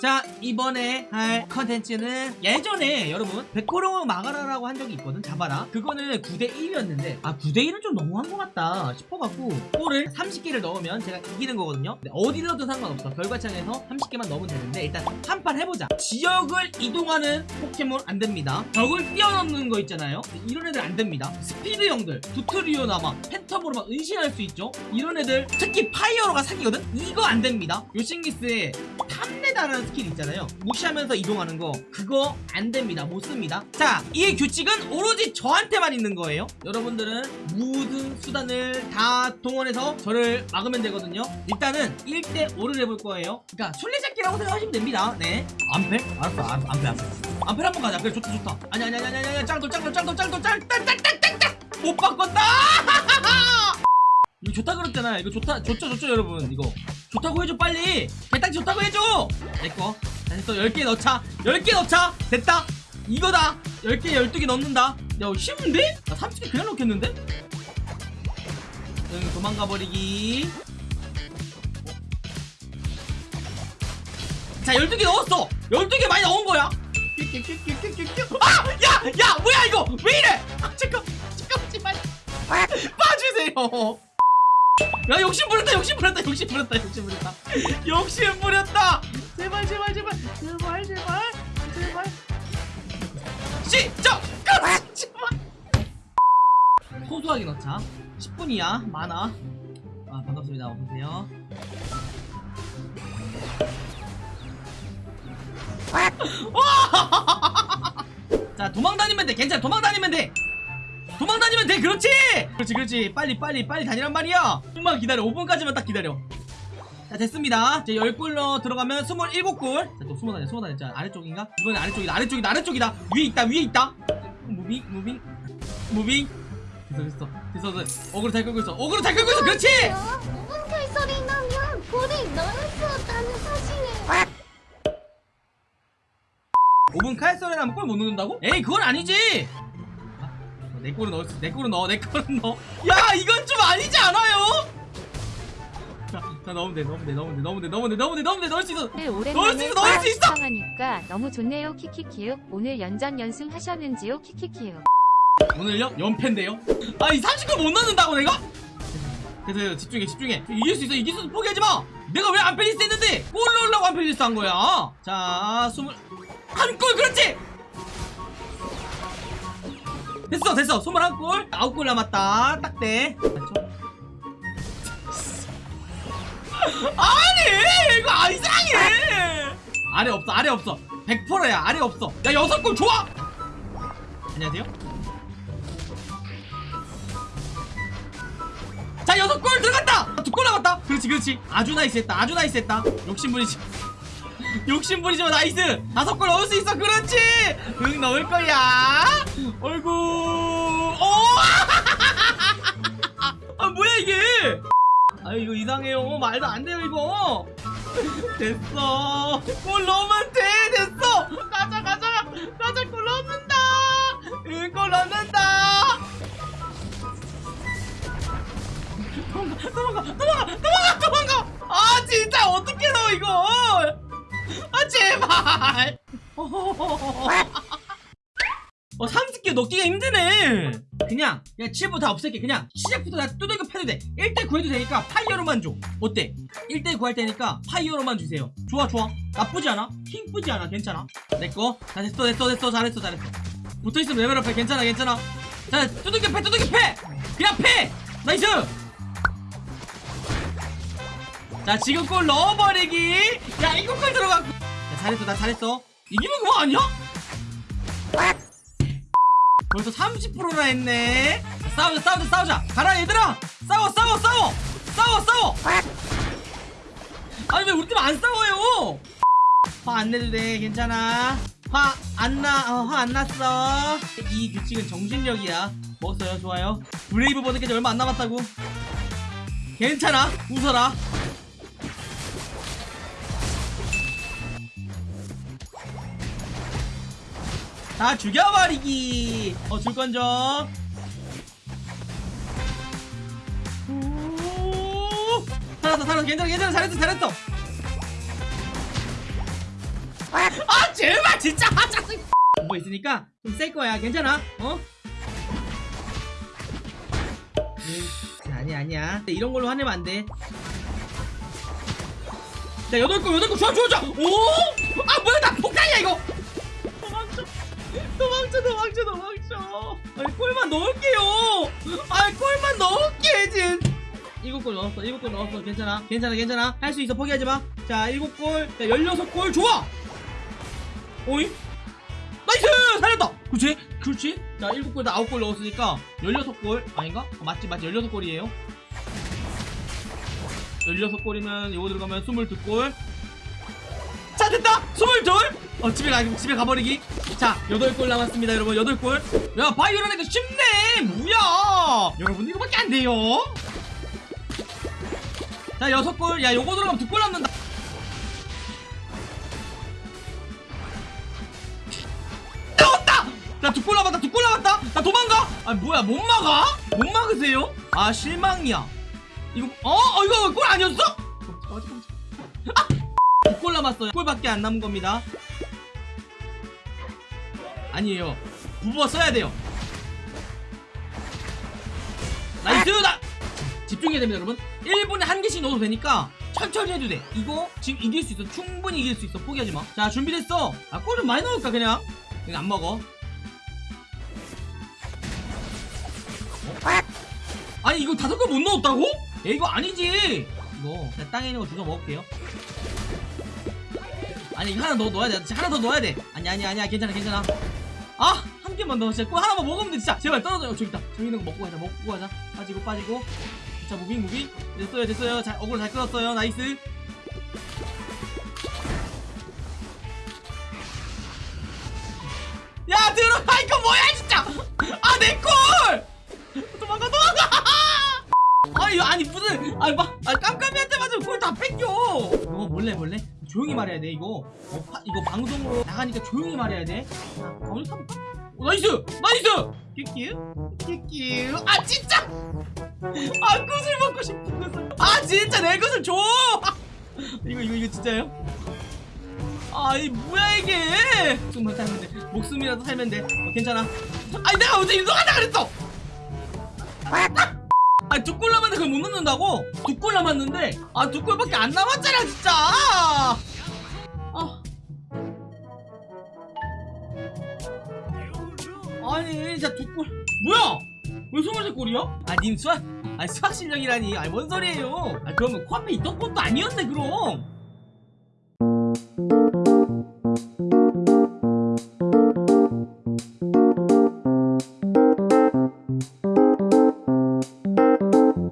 자 이번에 할 컨텐츠는 예전에 여러분 백호롱을 막아라라고 한 적이 있거든 잡아라. 그거는 9대1이었는데 아 9대1은 좀 너무한 것 같다 싶어갖고 골을 30개를 넣으면 제가 이기는 거거든요. 근데 어디 넣어도 상관없어. 결과창에서 30개만 넣으면 되는데 일단 한 판 해보자. 지역을 이동하는 포켓몬 안 됩니다. 벽을 뛰어넘는 거 있잖아요. 이런 애들 안 됩니다. 스피드형들 두트리오나 막 팬텀으로 막 은신할 수 있죠? 이런 애들 특히 파이어로가 사기거든? 이거 안 됩니다. 요씽리스의 탐내다라는 스킬 있잖아요. 무시하면서 이동하는 거. 그거 안 됩니다. 못 씁니다. 자 이 규칙은 오로지 저한테만 있는 거예요. 여러분들은 모든 수단을 다 동원해서 저를 막으면 되거든요. 일단은 1대5를 해볼 거예요. 그러니까 술래잡기라고 생각하시면 됩니다. 네. 안패? 알았어 알았어. 안패 안패 안패 한번 가자. 그래 좋다 좋다. 아니 아니 아니 아니 아니 짱돌 짱돌 짱돌 짱돌 짱짱짱짱짱짱 못 바꿨다! 이거 좋다 그랬잖아 이거 좋다 좋죠 좋죠 여러분. 이거. 좋다고 해줘 빨리 개딱지 좋다고 해줘 내꺼 됐어 10개 넣자 10개 넣자 됐다 이거다 10개 12개 넣는다 야 쉬운데? 나 30개 그냥 넣겠는데? 응 도망가 버리기 자 12개 넣었어 12개 많이 넣은 거야 아! 야! 야! 뭐야 이거! 왜 이래! 아 잠깐 잠깐 제발 봐주세요 야 욕심 부렸다 욕심 부렸다 욕심 부렸다 욕심 부렸다. 욕심 부렸다! 제발 제발 제발 제발 제발 제발. 시작! 끝 제발 소소하게 넣자. 10분이야. 많아. 아 반갑습니다 어서오세요. 자 도망 다니면 돼. 괜찮아. 도망 다니면 돼. 도망 다니면 돼. 그렇지 그렇지 그렇지. 빨리 빨리 빨리 다니란 말이야. 조금만 기다려. 5분까지만 딱 기다려. 자 됐습니다. 이제 10골로 들어가면 27골 자 또 숨어 다녀 숨어 다녀. 자 아래쪽인가? 이번에 아래쪽이다 아래쪽이다 아래쪽이다. 위에 있다 위에 있다. moving moving. moving. 됐어 됐어. 됐어 됐어. 어그로 잘 끌고 있어. 어그로 잘 끌고 있어. 그렇지! 5분 칼소리 나면 수 없다는 사실을 5분 칼소리 나면 골 못 넣는다고? 에이 그건 아니지! 아, 내 골은 넣을 수, 내 골은 넣어 내 골은 넣어 야 이건 좀 아니지 않아요? 자, 자 넣으면 돼 넣으면 돼 넣으면 돼 넣으면 돼 넣으면 돼 넣으면 돼 넣으면 돼 넣을 수 있어 넣을 수 있어, 넣을 수 있어! 시청하니까 너무 좋네요 키키키요 오늘 연전 연승 하셨는지요 키키키요 오늘요? 연패인데요? 아 이 30골 못 넣는다고 내가? 그래서 집중해 집중해 이길 수 있어 이길 수 있어 포기하지 마 내가 왜 안펠리스 했는데 골 넣으려고 안펠리스 한 거야 자 스물 한 골 그렇지 됐어 됐어. 스물한 골. 아홉 골 남았다. 딱대 맞죠? 아니 이거 아 이상해. 아래 없어 아래 없어. 100%야. 아래 없어. 야 여섯 골 좋아. 안녕하세요. 자 여섯 골 들어갔다. 두골 남았다. 그렇지 그렇지. 아주 nice했다. 아주 nice했다. 욕심부리지 욕심부리지 마 nice! 다섯 골 넣을 수 있어! 그렇지! 응 넣을 거야! 어이구! 오! 아 뭐야 이게? 아 이거 이상해요. 말도 안 돼요 이거. 됐어. 골 넣으면 돼! 됐어! 가 어 30개 넣기가 힘드네. 그냥 그냥 7부 다 없앨게. 그냥 시작부터 다 두들겨 패도 돼. 1대 9 해도 되니까 파이어로만 줘. 어때? 1대 9 할 테니까 파이어로만 주세요. 좋아 좋아. 나쁘지 않아? 킹쁘지 않아? 괜찮아? 내꺼 다 됐어 됐어 됐어 잘했어 잘했어. 붙어있으면 level up 해. 괜찮아 괜찮아. 자 두들겨 패 두들겨 패! 그냥 패! nice! 자 지금 골 넣어버리기. 야 이거 골 들어가. 야 잘했어 나 잘했어 이기면 그거 아니야? 벌써 30%나 했네. 자, 싸우자 싸우자 싸우자. 가라 얘들아. 싸워 싸워 싸워. 싸워 싸워. 아니 왜 우리 팀 안 싸워요? 화 안 내도 돼 괜찮아. 화 안나 어, 화 안 났어. 이 규칙은 정신력이야. 먹었어요? 좋아요? Brave Bird까지 얼마 안 남았다고? 괜찮아. 웃어라 다 죽여버리기. 어 줄건져 살았어 살았어. 괜찮아 괜찮아. 잘했어 잘했어. 아 제발 진짜. 아 짜증 뭐 있으니까 좀 셀 거야. 괜찮아? 어? 음, 아니야 아니야. 이런 걸로 화내면 안돼. 자 여덟 거 여덟 거. 좋아 좋아 좋아. 오아 뭐야 나 폭탄이야 이거 도망쳐 도망쳐 도망쳐. 아니 골만 넣을게요. 아니 골만 넣을게 진 일곱 골 넣었어 일곱 골 넣었어. 괜찮아 괜찮아 괜찮아. 할 수 있어 포기하지 마자 일곱 골자 열여섯 골. 좋아. 오이 nice! 살렸다. 그렇지? 그렇지? 자 일곱 골다 아홉 골 넣었으니까 열여섯 골. 아닌가? 어, 맞지 맞지. 열여섯 골이에요. 열여섯 골이면 이거 들어가면 스물두 골자 됐다. 스물둘 어 집에 가 집에 가버리기 자 여덟 골 남았습니다 여러분 여덟 골야 바이오라니까 쉽네 뭐야 여러분 이거밖에 안 돼요 자 여섯 골야 요거 들어가면 두골 남는다 나왔다! 나두골 남았다, 두골 남았다! 나 도망가! 아, 뭐야, 못 막아? 못 막으세요? 아, 실망이야. 이거, 어? 어, 이거 골 아니었어? 아! 두골 남았어요. 골밖에 안 남은 겁니다. 아니에요. 부부가 써야 돼요. nice! 나! 집중해야 됩니다, 여러분. 1분에 한 개씩 넣어도 되니까 천천히 해도 돼. 이거 지금 이길 수 있어. 충분히 이길 수 있어. 포기하지 마. 자, 준비됐어. 아, 골좀 많이 넣을까, 그냥? 이거 안 먹어. 어? 아니, 이거 다섯 골못 넣었다고? 야, 이거 아니지. 이거 그냥 땅에 있는 거 주워 먹을게요. 아니, 이거 하나 더 넣어야 돼. 하나 더 넣어야 돼. 아니, 아니, 아니야. 괜찮아, 괜찮아. 아! 한 개만 넣어. 진짜 골 하나만 먹으면 돼, 진짜. 제발 떨어져요. 저기 있다. 저기 있는 거 먹고 가자. 먹고 가자. 빠지고, 빠지고. 자, moving, moving. 됐어요, 됐어요. 잘, 어글 잘 끌었어요. nice. 야, 들어가! 이거 뭐야, 진짜! 아, 내 골! 도망가, 도망가! 아니, 아니, 무슨, 아니, 막, 아, 깜깜이한테 맞으면 골다 뺏겨! 이거 몰래, 몰래? 조용히 말해야 돼, 이거. 어, 파, 이거 방송으로 나가니까 조용히 말해야 돼. 자, 어디 가 어, 나이스! 나이스! 끼끼? 끼끼. 아, 진짜! 아, 꽃을 먹고 싶은 것을. 아, 진짜 내 것을 줘! 이거, 이거, 이거 진짜요? 아, 이 뭐야, 이게! 목숨만 살면 돼. 목숨이라도 살면 돼. 어, 괜찮아. 아니, 내가 언제 인도한다 그랬어! 아, 두골 남았는데 그걸 못 넣는다고? 두 골 남았는데? 아, 두 골밖에 안 남았잖아, 진짜! 아. 아니, 진짜 두 골. 뭐야! 왜 23골이야? 아, 님 수학, 아, 수학 실력이라니. 아, 뭔 소리예요? 아, 그러면 코앞에 있던 것도 아니었네, 그럼.